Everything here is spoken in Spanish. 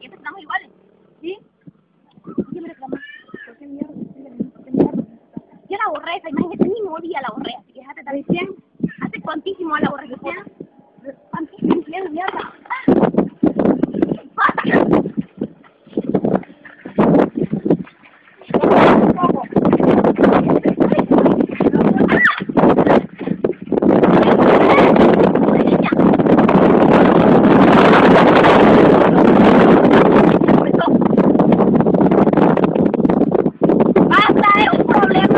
Siempre estamos ¿Qué qué? Yo la borré esa imagen, ese mismo día la borré, así que déjate también bien. Hace cuantísimo la borré, Cristiana. Cuantísimo, mierda. ¡Ah! ¡Pasa! problem.